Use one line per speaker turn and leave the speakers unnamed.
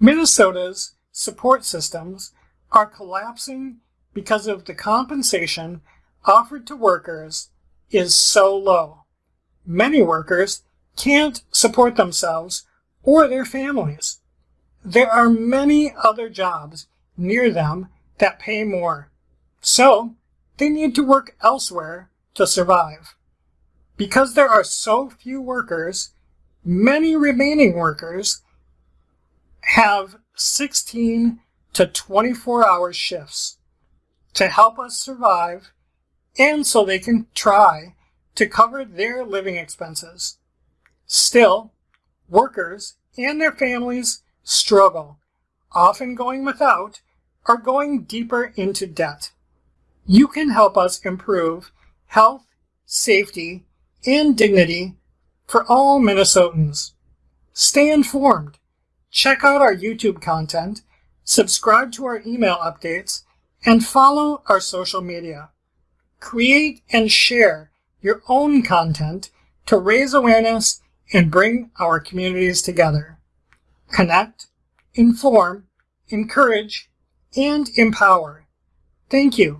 Minnesota's support systems are collapsing because of the compensation offered to workers is so low. Many workers can't support themselves or their families. There are many other jobs near them that pay more, so they need to work elsewhere to survive. Because there are so few workers, many remaining workers have 16 to 24 hour shifts to help us survive and so they can try to cover their living expenses. Still, workers and their families struggle, often going without or going deeper into debt. You can help us improve health, safety, and dignity for all Minnesotans. Stay informed. Check out our YouTube content, subscribe to our email updates, and follow our social media. Create and share your own content to raise awareness and bring our communities together. Connect, inform, encourage, and empower. Thank you.